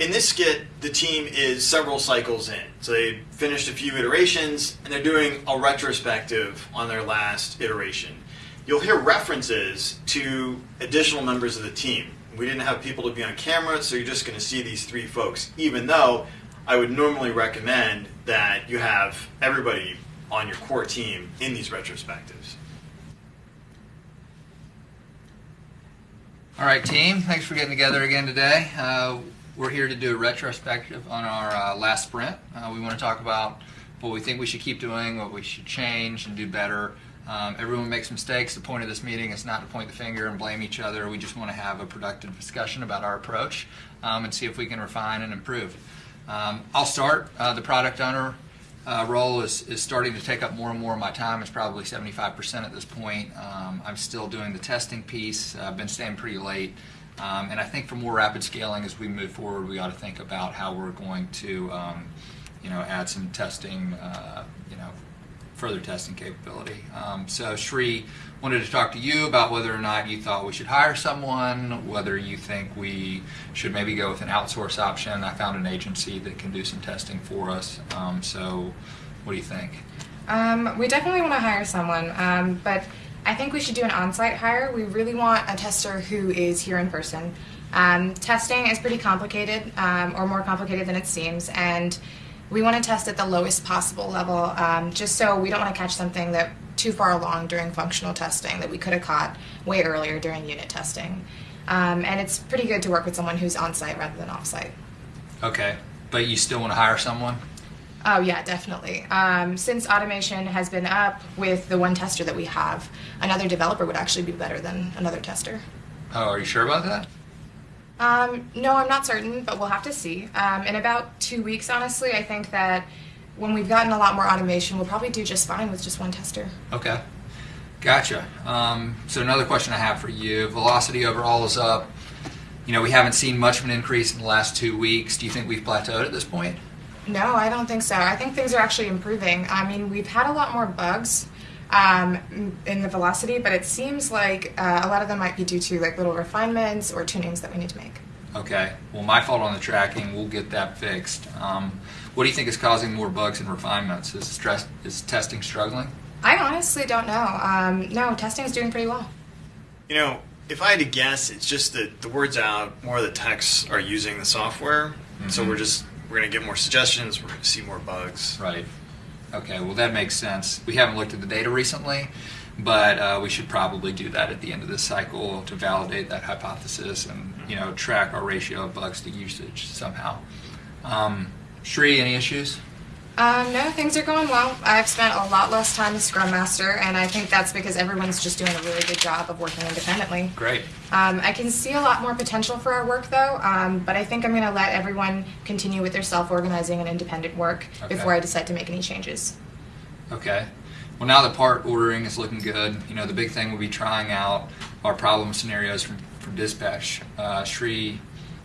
in this skit, the team is several cycles in. So they finished a few iterations and they're doing a retrospective on their last iteration. You'll hear references to additional members of the team. We didn't have people to be on camera, so you're just going to see these three folks, even though I would normally recommend that you have everybody on your core team in these retrospectives. All right, team. Thanks for getting together again today. Uh, we're here to do a retrospective on our uh, last sprint. Uh, we want to talk about what we think we should keep doing, what we should change and do better. Um, everyone makes mistakes. The point of this meeting is not to point the finger and blame each other. We just want to have a productive discussion about our approach um, and see if we can refine and improve. Um, I'll start. Uh, the product owner uh, role is, is starting to take up more and more of my time. It's probably 75% at this point. Um, I'm still doing the testing piece. I've been staying pretty late. Um, and I think for more rapid scaling as we move forward, we ought to think about how we're going to, um, you know, add some testing, uh, you know, further testing capability. Um, so Shri wanted to talk to you about whether or not you thought we should hire someone, whether you think we should maybe go with an outsource option. I found an agency that can do some testing for us. Um, so what do you think? Um, we definitely want to hire someone, um, but I think we should do an on-site hire. We really want a tester who is here in person. Um, testing is pretty complicated, um, or more complicated than it seems, and we want to test at the lowest possible level, um, just so we don't want to catch something that too far along during functional testing that we could have caught way earlier during unit testing. Um, and it's pretty good to work with someone who's on-site rather than off-site. Okay, but you still want to hire someone? Oh yeah, definitely. Um, since automation has been up with the one tester that we have, another developer would actually be better than another tester. Oh, are you sure about that? Um, no, I'm not certain, but we'll have to see. Um, in about two weeks, honestly, I think that when we've gotten a lot more automation, we'll probably do just fine with just one tester. Okay, gotcha. Um, so another question I have for you: velocity overall is up. You know, we haven't seen much of an increase in the last two weeks. Do you think we've plateaued at this point? No, I don't think so. I think things are actually improving. I mean, we've had a lot more bugs um, in the velocity, but it seems like uh, a lot of them might be due to like little refinements or tunings that we need to make. Okay. Well, my fault on the tracking. We'll get that fixed. Um, what do you think is causing more bugs and refinements? Is stress is testing struggling? I honestly don't know. Um, no, testing is doing pretty well. You know, if I had to guess, it's just that the word's out, more of the techs are using the software, mm-hmm. so we're just we're going to get more suggestions. We're going to see more bugs. Right. Okay. Well, that makes sense. We haven't looked at the data recently, but uh, we should probably do that at the end of this cycle to validate that hypothesis and you know track our ratio of bugs to usage somehow. Um, Shri, any issues? Um, no, things are going well. I've spent a lot less time as Scrum Master, and I think that's because everyone's just doing a really good job of working independently. Great. Um, I can see a lot more potential for our work, though, um, but I think I'm going to let everyone continue with their self organizing and independent work okay. before I decide to make any changes. Okay. Well, now the part ordering is looking good. You know, the big thing will be trying out our problem scenarios from, from dispatch. Uh, Shri,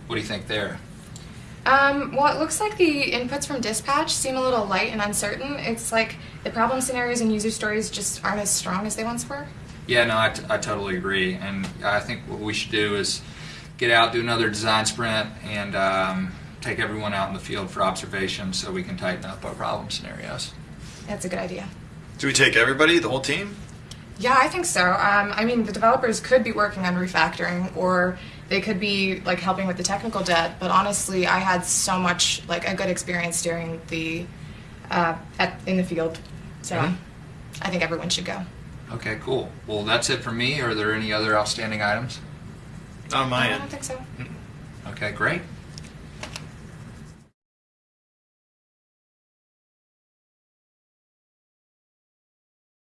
what do you think there? Um, well, it looks like the inputs from dispatch seem a little light and uncertain. It's like the problem scenarios and user stories just aren't as strong as they once were. Yeah, no, I, t- I totally agree. And I think what we should do is get out, do another design sprint, and um, take everyone out in the field for observation so we can tighten up our problem scenarios. That's a good idea. Do we take everybody, the whole team? Yeah, I think so. Um, I mean, the developers could be working on refactoring, or they could be like helping with the technical debt. But honestly, I had so much like a good experience during the uh, at, in the field, so mm-hmm. I think everyone should go. Okay, cool. Well, that's it for me. Are there any other outstanding items? Not on my no, end. I don't think so. Okay, great.